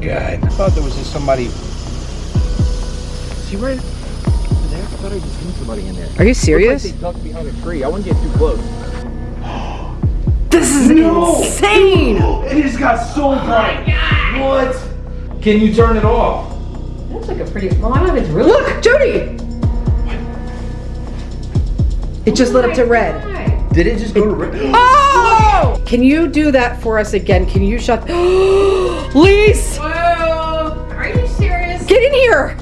god. I thought there was just somebody. See right there? I thought I just seen somebody in there. Are you serious? Like they ducked behind a tree. I wouldn't get too close. This is insane! It just got so oh bright. What? Can you turn it off? That's like a pretty. Well, I don't know if it's really. Look, Jody! It just oh lit up to red. Did it just go to red? Oh! Can you do that for us again? Can you shut? Lise, Whoa! Are you there.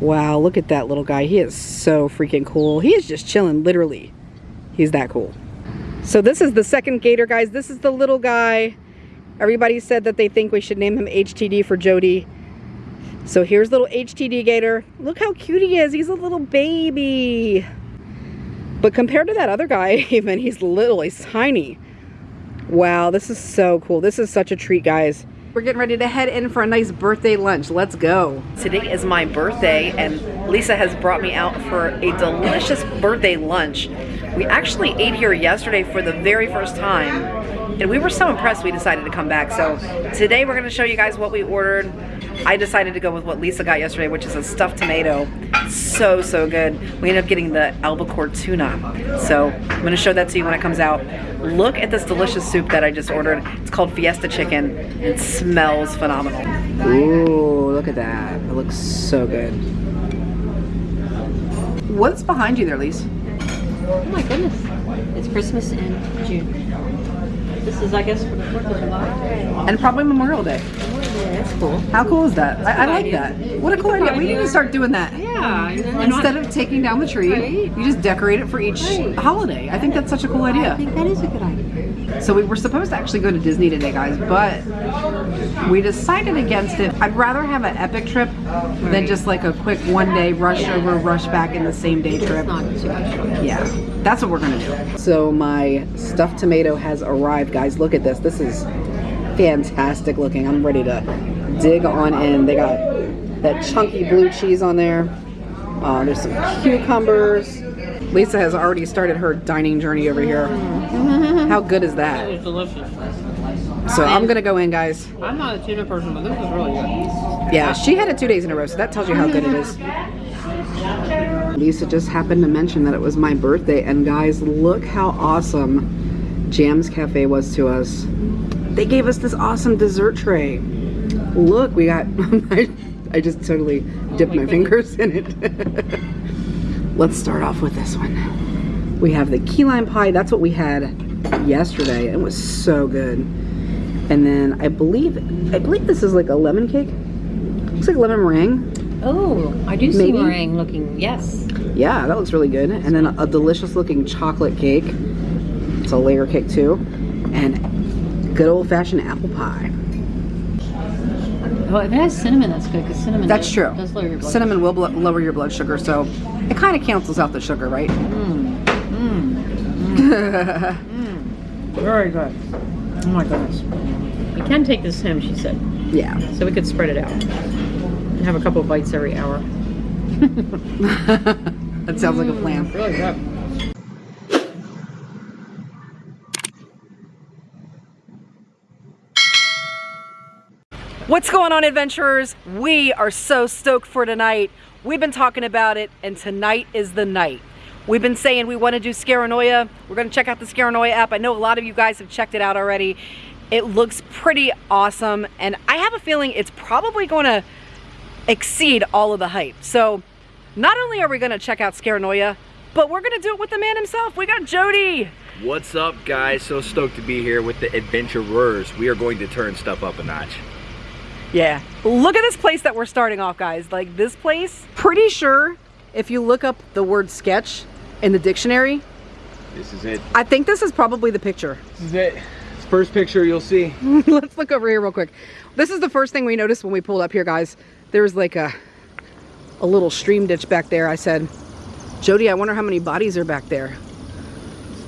Wow, look at that little guy. He is so freaking cool. He is just chilling, literally. He's that cool. So this is the second gator, guys. This is the little guy. Everybody said that they think we should name him HTD for Jody. So here's little HTD gator. Look how cute he is. He's a little baby. But compared to that other guy, even, he's little, he's tiny. Wow, this is so cool. This is such a treat, guys. We're getting ready to head in for a nice birthday lunch. Let's go. Today is my birthday, and Lisa has brought me out for a delicious birthday lunch. We actually ate here yesterday for the very first time, and we were so impressed we decided to come back. So today we're going to show you guys what we ordered. I decided to go with what Lisa got yesterday, which is a stuffed tomato. So, so good. We ended up getting the albacore tuna. So I'm going to show that to you when it comes out. Look at this delicious soup that I just ordered. It's called Fiesta Chicken. It smells phenomenal. Ooh, look at that. It looks so good. What's behind you there, Lise? Oh my goodness. It's Christmas in June. This is, I guess, for the 4th of July. And probably Memorial Day. Yeah, that's cool. How cool is that? I, I like idea. that. What a cool idea. We need to start doing that. Yeah. and then they're not- Instead of taking down the tree, Right. you just decorate it for each Right. holiday. I think that's such a cool idea. I think that is a good idea. So we were supposed to actually go to Disney today, guys, but we decided against it. I'd rather have an epic trip than just like a quick one day rush over, rush back in the same day trip. Not too much fun. Yeah, that's what we're gonna do. So my stuffed tomato has arrived, guys. Look at this. This is fantastic looking. I'm ready to dig on in. They got that chunky blue cheese on there. Uh, there's some cucumbers. Lisa has already started her dining journey over here. How good is that? It's delicious. So I'm gonna go in, guys. I'm not a tuna person, but this is really good. Yeah, she had it two days in a row, so that tells you how good it is. Lisa just happened to mention that it was my birthday, and guys, look how awesome Jams Cafe was to us. They gave us this awesome dessert tray. Look, we got, I, just totally dipped my fingers in it. Let's start off with this one. We have the key lime pie, that's what we had yesterday. It was so good. And then I believe, I believe this is like a lemon cake. Looks like lemon meringue. Oh, I do see meringue looking, yes. Yeah, that looks really good. And then a delicious looking chocolate cake. It's a layer cake too. And good old fashioned apple pie. Oh, if it has cinnamon, that's good, because cinnamon That's does, true. does lower your blood Cinnamon will blo- lower your blood sugar, so it kind of cancels out the sugar, right? Mm, mm, mm. Very good. Oh my goodness. We can take this home, she said. Yeah. So we could spread it out. And have a couple of bites every hour. That sounds like a plan. Really good. What's going on, adventurers? We are so stoked for tonight. We've been talking about it, and tonight is the night. We've been saying we want to do Scaranoia. We're going to check out the Scaranoia app. I know a lot of you guys have checked it out already. It looks pretty awesome, and I have a feeling it's probably going to exceed all of the hype. So, not only are we going to check out Scaranoia, but we're going to do it with the man himself. We got Jody. What's up, guys? So stoked to be here with the adventurers. We are going to turn stuff up a notch. Yeah. Look at this place that we're starting off, guys. Like this place, pretty sure if you look up the word sketch in the dictionary, This is it. I think this is probably the picture. This is it. It's first picture you'll see. Let's look over here real quick. This is the first thing we noticed when we pulled up here, guys. There was like a a little stream ditch back there. I said, Jody, I wonder how many bodies are back there.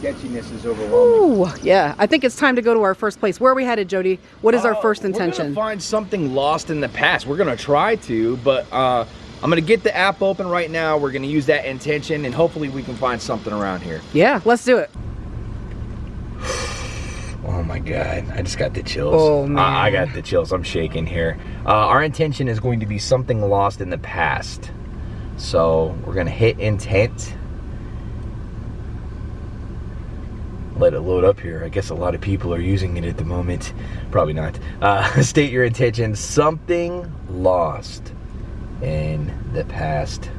Sketchiness is overwhelming. Ooh, yeah. I think it's time to go to our first place. Where are we headed, Jody? What is our Uh, first We're intention? gonna find something lost in the past. We're gonna try to, but uh, I'm gonna get the app open right now. We're gonna use that intention, and hopefully we can find something around here. Yeah, let's do it. Oh my god, I just got the chills. Oh, man. I, I got the chills. I'm shaking here. Uh, our intention is going to be something lost in the past. So we're gonna hit intent. Let it load up here. I guess a lot of people are using it at the moment. Probably not. Uh, state your intention. Something lost in the past.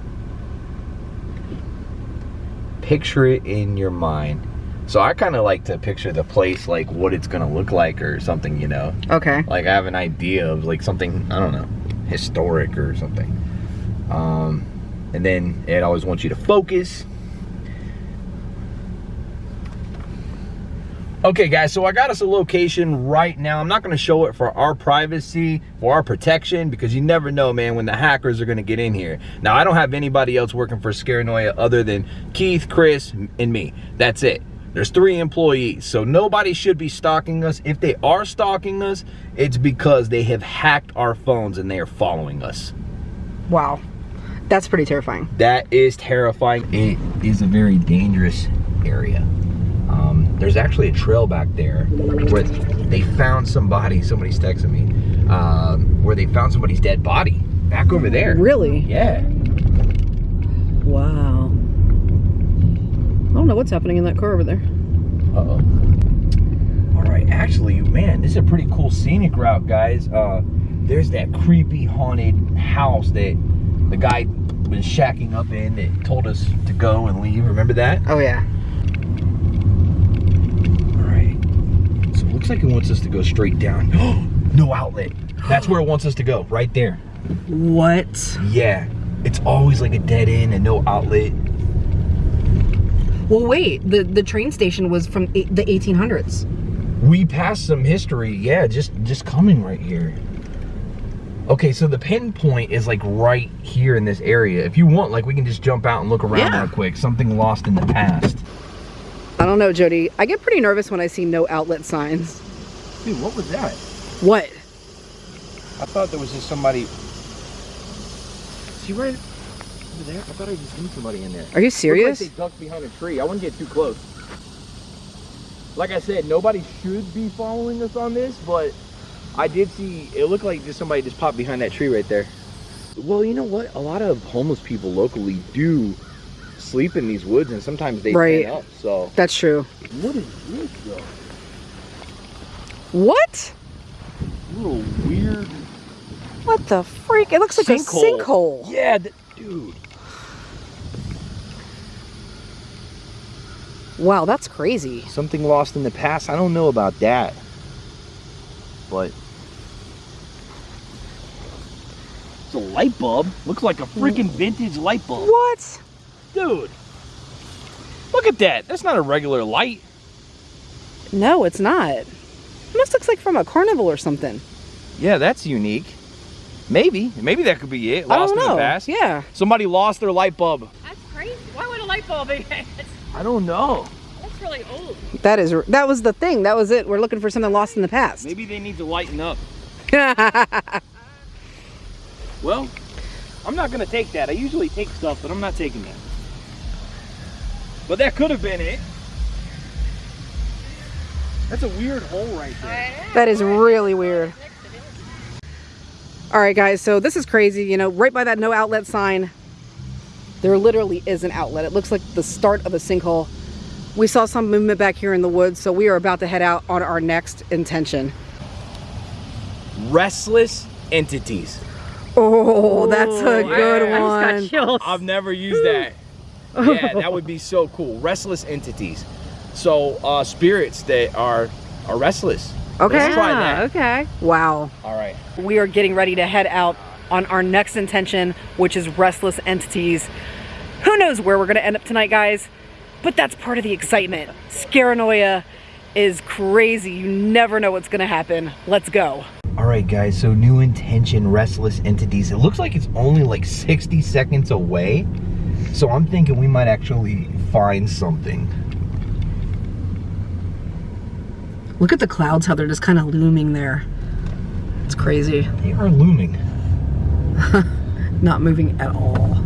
Picture it in your mind. So I kind of like to picture the place like what it's gonna look like or something, you know. Okay. Like I have an idea of like something I don't know, historic or something. Um, and then it always wants you to focus. Okay, guys, so I got us a location right now. I'm not going to show it for our privacy, for our protection, because you never know, man, when the hackers are going to get in here. Now, I don't have anybody else working for Scaranoia other than Keith, Chris, and me. That's it. There's three employees, so nobody should be stalking us. If they are stalking us, it's because they have hacked our phones and they are following us. Wow. That's pretty terrifying. That is terrifying. It is a very dangerous area. Um, there's actually a trail back there where they found somebody, somebody's texting me, um, where they found somebody's dead body back over there. Really? Yeah. Wow. I don't know what's happening in that car over there. Uh-oh. All right, actually, man, this is a pretty cool scenic route, guys. Uh, there's that creepy haunted house that the guy was shacking up in that told us to go and leave. Remember that? Oh yeah. All right. So it looks like it wants us to go straight down. no outlet. That's where it wants us to go, right there. What? Yeah. It's always like a dead end and no outlet. Well, wait. The the train station was from the 1800s. We passed some history. Yeah, just just coming right here. Okay, so the pinpoint is like right here in this area. If you want, like we can just jump out and look around Yeah. real quick. Something lost in the past. I don't know, Jody. I get pretty nervous when I see no outlet signs. Dude, what was that? What? I thought there was just somebody. See right over there? I thought I just seen somebody in there. Are you serious? Like they ducked behind a tree. I wouldn't get too close. Like I said, nobody should be following us on this, but I did see. It looked like just somebody just popped behind that tree right there. Well, you know what? A lot of homeless people locally do sleep in these woods, and sometimes they Right. up. So That's true. what is this though? What? Little weird. What the freak? It looks like a sinkhole. Yeah, dude. Wow, that's crazy. Something lost in the past. I don't know about that. But it's a light bulb. Looks like a freaking vintage light bulb. What? Dude. Look at that. That's not a regular light. No, it's not. It almost looks like from a carnival or something. Yeah, that's unique. Maybe. Maybe that could be it. I Lost don't in the past. Yeah. Somebody lost their light bulb. That's crazy. Why would a light bulb be? I don't know. that's really old. That is that was the thing. That was it. We're looking for something lost in the past. Maybe they need to lighten up. Well, I'm not gonna take that. I usually take stuff, but I'm not taking that. But that could have been it. That's a weird hole right there. that is really weird. All right, guys. So this is crazy. You know, right by that no outlet sign, there literally is an outlet. It looks like the start of a sinkhole. We saw some movement back here in the woods, so we are about to head out on our next intention. Restless entities. Oh, that's a good I one. just got chills. I've never used that. yeah, that would be so cool. Restless entities. So uh, spirits that are are restless. Okay. Let's try that. okay. Wow. All right. We are getting ready to head out on our next intention, which is restless entities. Who knows where we're going to end up tonight, guys? But that's part of the excitement. Scaranoia is crazy. You never know what's going to happen. Let's go. All right, guys. So new intention, restless entities. It looks like it's only like 60 seconds away. So I'm thinking we might actually find something. Look at the clouds, how they're just kind of looming there. It's crazy. They are looming. Not moving at all.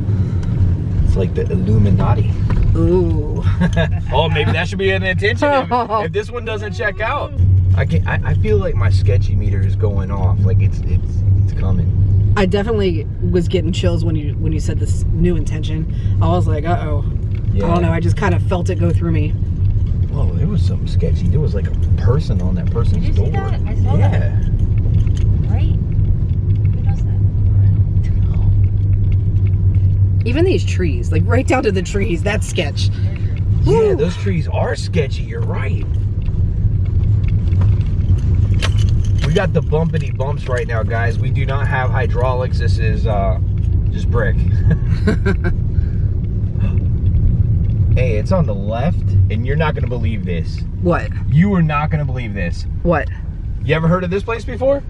It's like the Illuminati. Ooh. oh, maybe that should be an intention if, if this one doesn't check out. I can I, I feel like my sketchy meter is going off. Like it's it's it's coming. I definitely was getting chills when you when you said this new intention. I was like, uh oh. I don't know. I just kind of felt it go through me. Whoa, there was something sketchy. There was like a person on that person's Did you see door. that? I saw yeah. that. Right? Who does that? Even these trees, like right down to the trees, that's sketch. Yeah, Woo. those trees are sketchy. You're right. We got the bumpity bumps right now, guys. We do not have hydraulics. This is uh, just brick. hey, it's on the left, and you're not gonna believe this. What? You are not gonna believe this. What? You ever heard of this place before?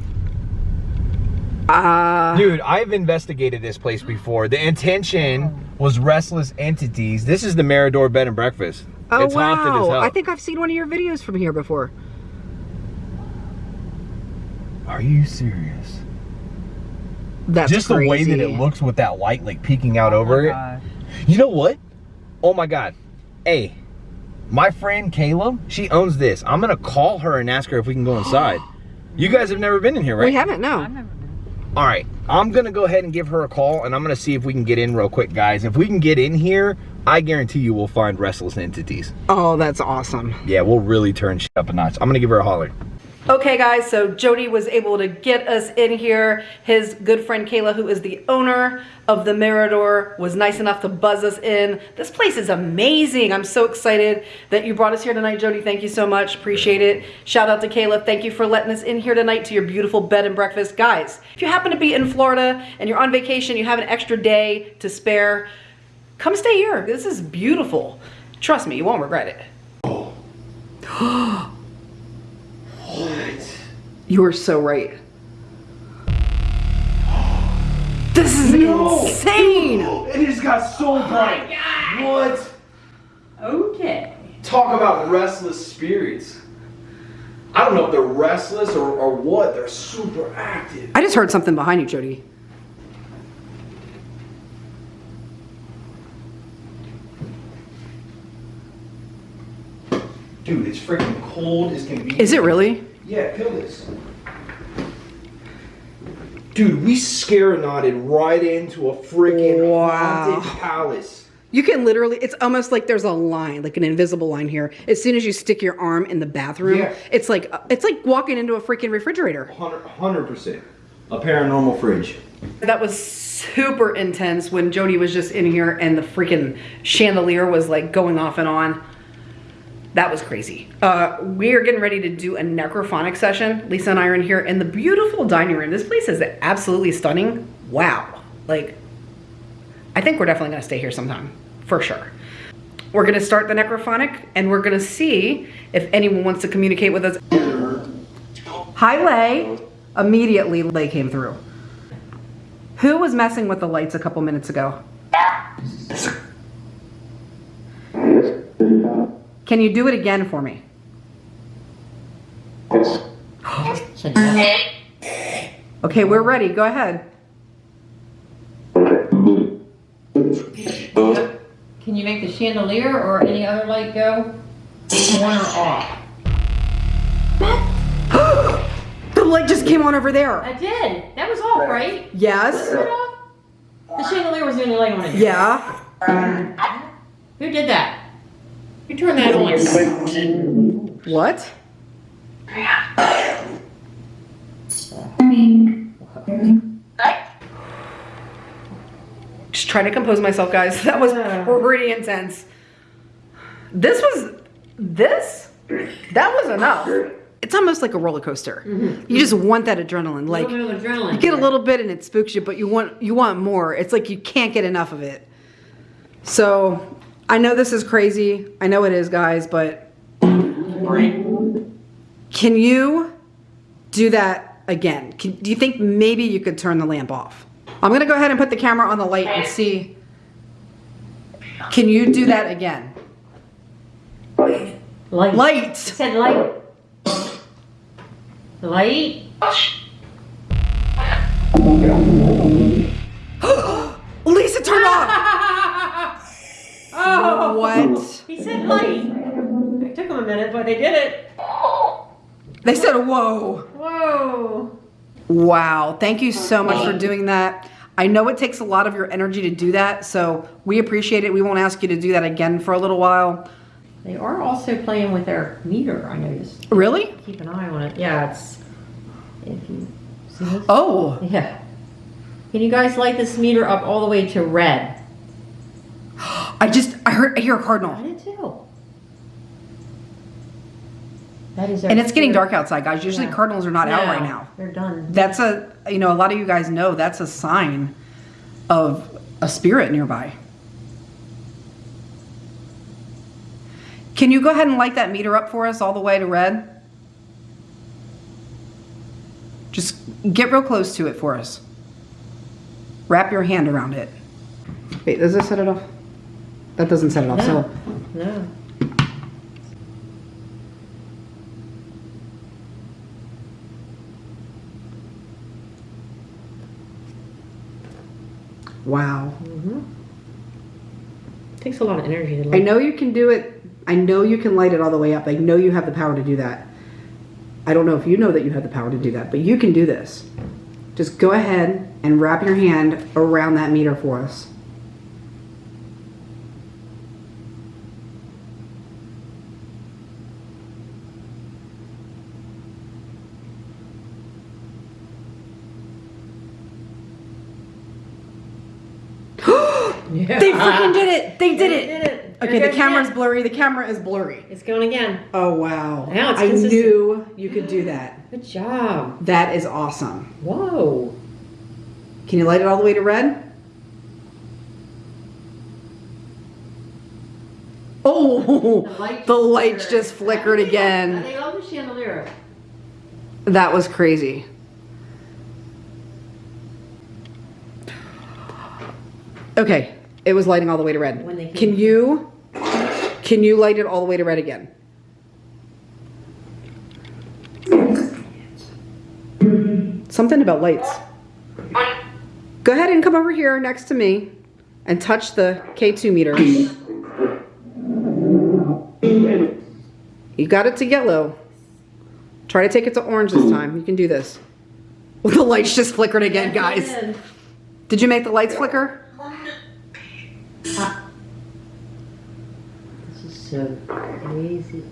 Uh, Dude, I've investigated this place before. The intention was restless entities. This is the Mirador Bed and Breakfast. oh it's wow! hell. I think I've seen one of your videos from here before. Are you serious? That's Just the way that it looks with that light like peeking out oh over it. You know what? Oh my god. Hey, my friend Kayla, she owns this. I'm gonna call her and ask her if we can go inside. You guys have never been in here, right? We haven't, no. I've never been. All right, I'm gonna go ahead and give her a call, and I'm gonna see if we can get in real quick, guys. If we can get in here, I guarantee you we'll find restless entities. Oh, that's awesome. Yeah, we'll really turn shit up a notch. I'm gonna give her a holler. Okay, guys, so Jody was able to get us in here. His good friend Kayla, who is the owner of the Mirador, was nice enough to buzz us in. This place is amazing. I'm so excited that you brought us here tonight, Jody. Thank you so much. Appreciate it. Shout out to Kayla. Thank you for letting us in here tonight to your beautiful bed and breakfast. Guys, if you happen to be in Florida and you're on vacation, you have an extra day to spare, come stay here. This is beautiful. Trust me, you won't regret it. What? You are so right. This is insane. It just got so oh bright. What? Okay. Talk about restless spirits. I don't know if they're restless or, or what. They're super active. I just heard something behind you, Jody. Dude, it's freaking cold as can be. Is it really? Yeah, feel this. Dude, we scarenotted right into a freaking Wow. haunted palace. You can literally, it's almost like there's a line, like an invisible line here. As soon as you stick your arm in the bathroom, Yeah. it's like it's like walking into a freaking refrigerator. 100 percent. A paranormal fridge. That was super intense when Jody was just in here and the freaking chandelier was like going off and on. That was crazy. Uh, we are getting ready to do a necrophonic session. Lisa and I are in here in the beautiful dining room. This place is absolutely stunning. Wow. Like, I think we're definitely gonna stay here sometime, for sure. We're gonna start the necrophonic and we're gonna see if anyone wants to communicate with us. Hi, Lay. Immediately, Lay came through. Who was messing with the lights a couple minutes ago? Can you do it again for me? Yes. Okay, we're ready. Go ahead. Can you make the chandelier or any other light go on or off? The light just came on over there. I did. That was off, right? Yes. Was it off? The chandelier was the only light on it. Yeah. Who did that? Who turn that on? What? Just trying to compose myself, guys. That was pretty intense. This was this. That was enough. It's almost like a roller coaster. Mm-hmm. You just want that adrenaline. Like a little bit of adrenaline. you get a little bit and it spooks you, but you want you want more. It's like you can't get enough of it. So I know this is crazy. I know it is, guys, but can you do that again? Can, do you think maybe you could turn the lamp off? I'm gonna go ahead and put the camera on the light and see. Can you do that again? Light. Light. It said light. Light. What? He said light. It took him a minute, but they did it. They said, whoa. Whoa. Wow. Thank you so much for doing that. I know it takes a lot of your energy to do that, so we appreciate it. We won't ask you to do that again for a little while. They are also playing with their meter, I noticed. Really? Keep an eye on it. Yeah, it's. If you see this? Oh, Yeah. Can you guys light this meter up all the way to red? I just, I heard, I hear a cardinal. I did too. That is. And it's getting dark outside, guys. Usually Yeah. cardinals are not out right now. They're done. That's a, you know, a lot of you guys know that's a sign of a spirit nearby. Can you go ahead and light that meter up for us all the way to red? Just get real close to it for us. Wrap your hand around it. Wait, does this set it off? That doesn't set it off, so. No. No. Wow. Mm-hmm. Takes a lot of energy to I know you can do it. I know you can light it all the way up. I know you have the power to do that. I don't know if you know that you have the power to do that, but you can do this. Just go ahead and wrap your hand around that meter for us. Yeah. They freaking did it! They did They it! did it. Okay, the camera's that. blurry. The camera is blurry. It's going again. Oh wow. Now it's I consistent. knew you could do that. Good job. That is awesome. Whoa. Can you light it all the way to red? Oh, the lights just flickered again. They love the chandelier. That was crazy. Okay, it was lighting all the way to red. When they Can you, can you light it all the way to red again? Something about lights. Go ahead and come over here next to me and touch the K2 meter. You got it to yellow. Try to take it to orange this time. You can do this. the lights just flickered again, guys. Did you make the lights flicker? This is so crazy.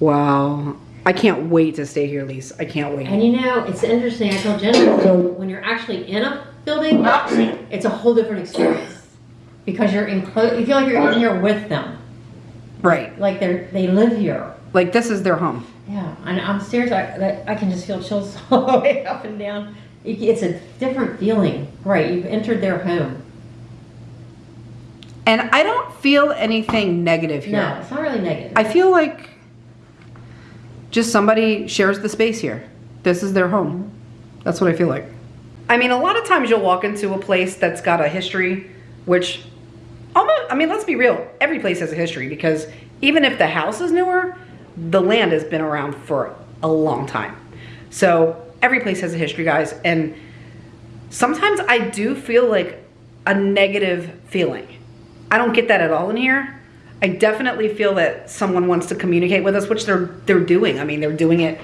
Wow. I can't wait to stay here, Lise. I can't wait. And you know, it's interesting. I told Jennifer, when you're actually in a building, it's a whole different experience because you're in close. You feel like you're in here with them, Right. like they're they live here. Like this is their home. Yeah, and upstairs, I that, I I can just feel chills all the way up and down. It's a different feeling, right? You've entered their home. And I don't feel anything negative here. No, it's not really negative. I feel like just somebody shares the space here. This is their home. That's what I feel like. I mean, a lot of times you'll walk into a place that's got a history, which almost, I mean, let's be real. Every place has a history because even if the house is newer, the land has been around for a long time. So every place has a history, guys. And sometimes I do feel like a negative feeling. I don't get that at all in here. I definitely feel that someone wants to communicate with us, which they're they're doing. I mean, they're doing it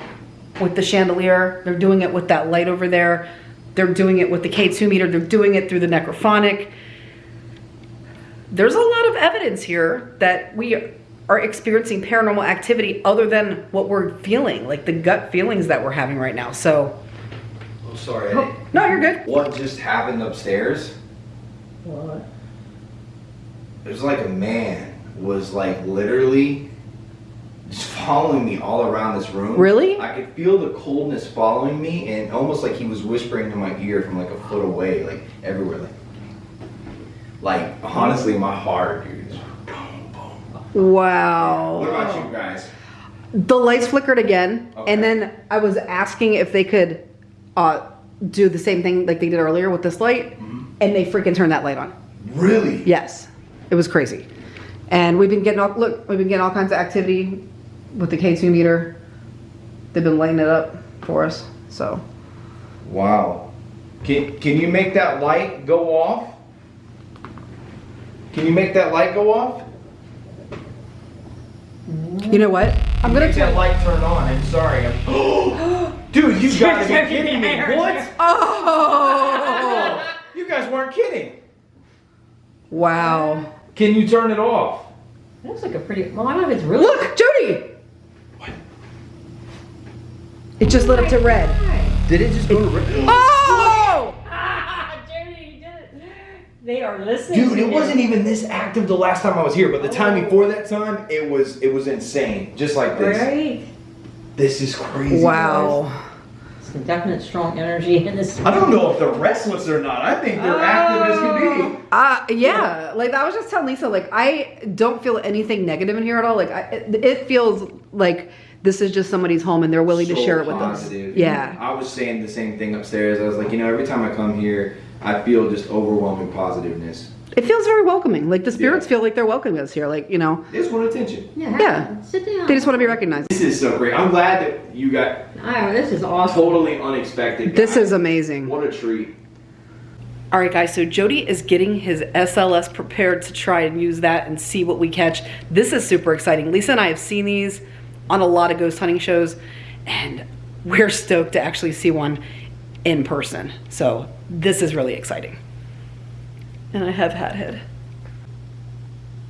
with the chandelier. They're doing it with that light over there. They're doing it with the K2 meter. They're doing it through the necrophonic. There's a lot of evidence here that we are experiencing paranormal activity other than what we're feeling, like the gut feelings that we're having right now. So, I'm sorry. Eddie. Oh, no, you're good. What just happened upstairs? What? It was like a man was like literally just following me all around this room. Really? I could feel the coldness following me and almost like he was whispering in my ear from like a foot away, like everywhere. Like, like honestly, my heart, dude. is boom, boom. Wow. What about you guys? The lights flickered again, Okay. and then I was asking if they could uh, do the same thing like they did earlier with this light, and they freaking turned that light on. Really? Yes, it was crazy. And we've been getting all look, we've been getting all kinds of activity with the K2 meter. They've been lighting it up for us. So Wow. Can can you make that light go off? Can you make that light go off? You know what? I'm gonna Make that light turn on. I'm sorry. I'm... Dude, you gotta be kidding me. What? Oh! You guys weren't kidding. Wow. Can you turn it off? It looks like a pretty. Well, I don't know if it's really. Look, Jody. It just lit up to red. Did it just go to red? Oh! Ah, Jody, you did it. They are listening. Dude, to it you. wasn't even this active the last time I was here, but the time before that time, it was it was insane. Just like this. Right. This is crazy. Wow. Some definite strong energy in this. I don't know if they're restless or not. I think they're active as can be. Uh, yeah, like I was just telling Lisa, like I don't feel anything negative in here at all. Like I, it, it feels like this is just somebody's home and they're willing to share it with positive. us. Yeah. I was saying the same thing upstairs. I was like, you know, every time I come here, I feel just overwhelming positiveness. It feels very welcoming. Like the spirits Yeah. feel like they're welcoming us here. Like, you know, They just want attention. Yeah. Yeah. Sit down. they just want to be recognized. This is so great. I'm glad that you got Oh, this is awesome. totally unexpected. This is amazing. What a treat. All right, guys, so Jody is getting his SLS prepared to try and use that and see what we catch. This is super exciting. Lisa and I have seen these on a lot of ghost hunting shows, and we're stoked to actually see one in person. So this is really exciting. And I have hat head.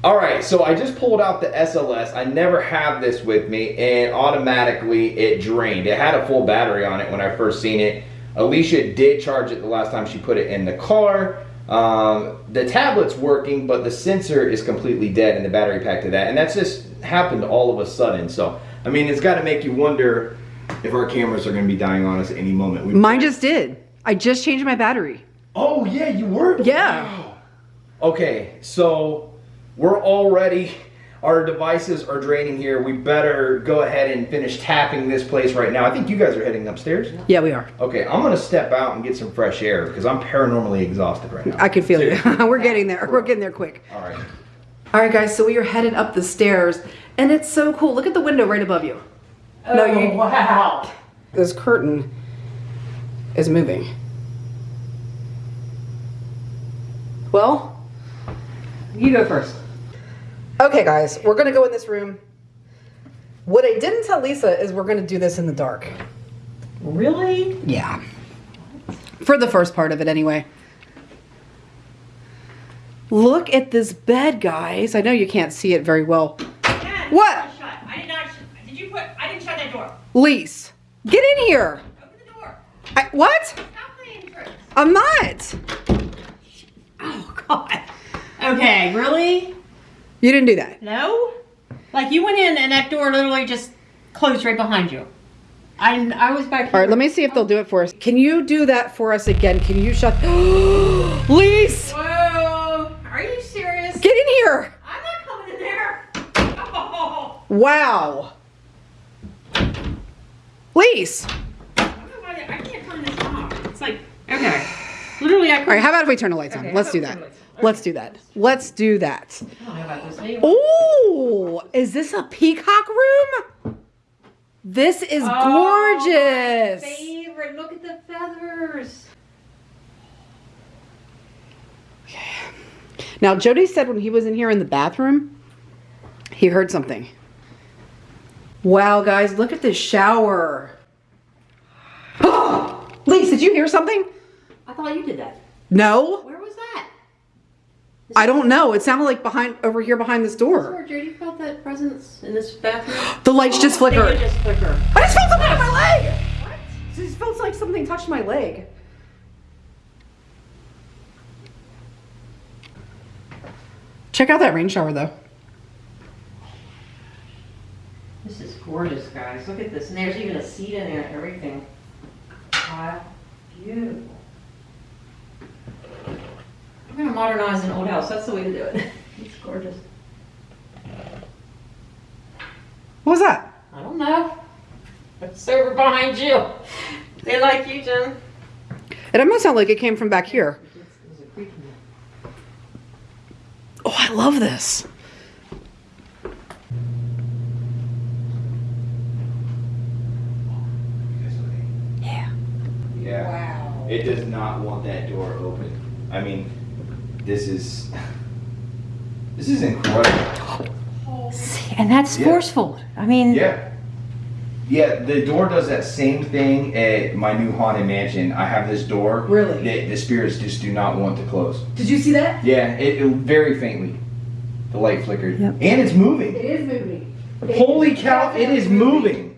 All right, so I just pulled out the SLS. I never have this with me, and automatically it drained. It had a full battery on it when I first seen it. Alicia did charge it the last time she put it in the car. Um, the tablet's working, but the sensor is completely dead in the battery pack to that, and that's just happened all of a sudden. So, I mean, it's got to make you wonder if our cameras are going to be dying on us at any moment. We- Mine just did. I just changed my battery. Oh yeah, you were. Yeah. Okay, so we're already our devices are draining here. We better go ahead and finish tapping this place right now. I think you guys are heading upstairs. Yeah, we are. Okay, I'm gonna step out and get some fresh air because I'm paranormally exhausted right now. I can feel you. We're getting there. We're getting there quick. All right. All right, guys, so we are headed up the stairs, and it's so cool. Look at the window right above you. Oh, no, oh, you- wow. This curtain is moving. Well, You go first. okay, guys, we're gonna go in this room. What I didn't tell Lisa is we're gonna do this in the dark. Really? Yeah. For the first part of it, anyway. Look at this bed, guys. I know you can't see it very well. Dad, What? it's I did not. Did you put? I didn't shut that door. Lise, get in here. Open the door. I, what? Stop playing tricks. I'm not. Oh God. Okay, really? You didn't do that. No. Like you went in and that door literally just closed right behind you. I I was back. All right, let me see if they'll do it for us. Can you do that for us again? Can you shut? Lise, Whoa. Are you serious? get in here. I'm not coming in there. Oh. Wow. Lise. I don't know why I can't turn this off. It's like okay. Literally, I All right, how about if we turn the lights on? Let's how do about that. We turn the lights on? Let's do that. Let's do that. I don't know about this anymore. Oh, is this a peacock room? This is Oh, gorgeous. Favorite. Look at the feathers. Now, Jody said when he was in here in the bathroom, he heard something. Wow, guys, look at this shower. Oh, Lise, did you hear something? I thought you did that. No, Where was that? I don't know. It sounded like behind over here behind this door. Where Jody felt that presence in this bathroom? The lights just oh, They flickered. just flicker. I just felt something on my leg. What? It just felt like something touched my leg. Check out that rain shower though. This is gorgeous, guys. Look at this. And there's even a seat in there and everything. Wow. Beautiful. I'm gonna modernize an old house. That's the way to do it. It's gorgeous. What was that? I don't know. It's over behind you. They like you, Jim. It almost sounded like it came from back here. There's a creek in there. Oh, I love this. Yeah. Yeah. Wow. It does not want that door open. I mean, this is this is incredible. See? And that's Yeah. forceful. I mean, Yeah. Yeah, the door does that same thing at my new haunted mansion. I have this door. Really? that the spirits just do not want to close. Did you see that? Yeah, it, it very faintly. The light flickered. Yep. And it's moving. It is moving. Holy cow, it is moving.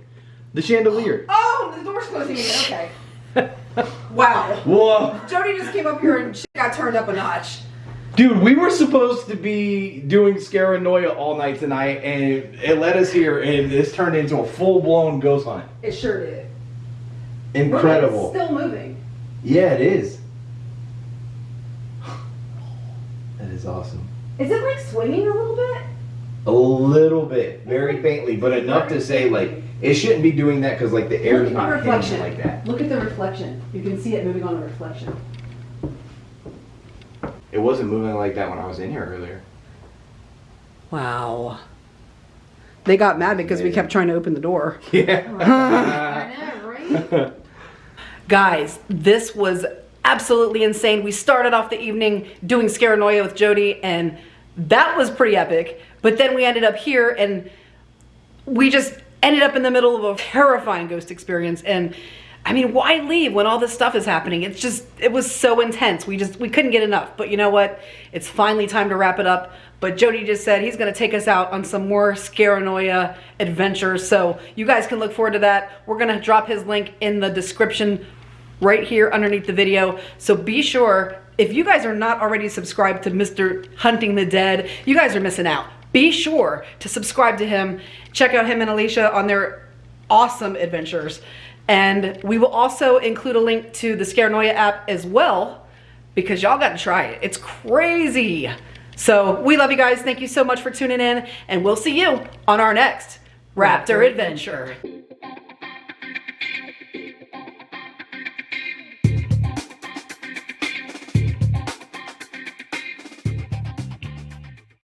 The chandelier. Oh, the door's closing again. Okay. wow. Whoa. Jody just came up here and she got turned up a notch. Dude, we were supposed to be doing Scaranoia all night tonight, and it, it led us here, and this turned into a full blown ghost hunt. It sure did. Incredible. It's still moving. Yeah, it is. That is awesome. Is it like swinging a little bit? A little bit, very faintly, but enough to say like it shouldn't be doing that because like the air is not reflection. like that. Look at the reflection. You can see it moving on the reflection. It wasn't moving like that when I was in here earlier. Wow. They got mad because we kept trying to open the door. Yeah. I know, right? Guys, this was absolutely insane. We started off the evening doing Scaranoia with Jody, and that was pretty epic. But then we ended up here, and we just ended up in the middle of a terrifying ghost experience. And I mean, why leave when all this stuff is happening? It's just, it was so intense. We just, we couldn't get enough. But you know what? It's finally time to wrap it up. But Jody just said he's going to take us out on some more Scaranoia adventures. So you guys can look forward to that. We're going to drop his link in the description right here underneath the video. So be sure, if you guys are not already subscribed to Mr. Hunting the Dead, you guys are missing out. Be sure to subscribe to him. Check out him and Alicia on their awesome adventures. And we will also include a link to the Scaranoia app as well because y'all got to try it. It's crazy. So we love you guys. Thank you so much for tuning in and we'll see you on our next Raptor adventure.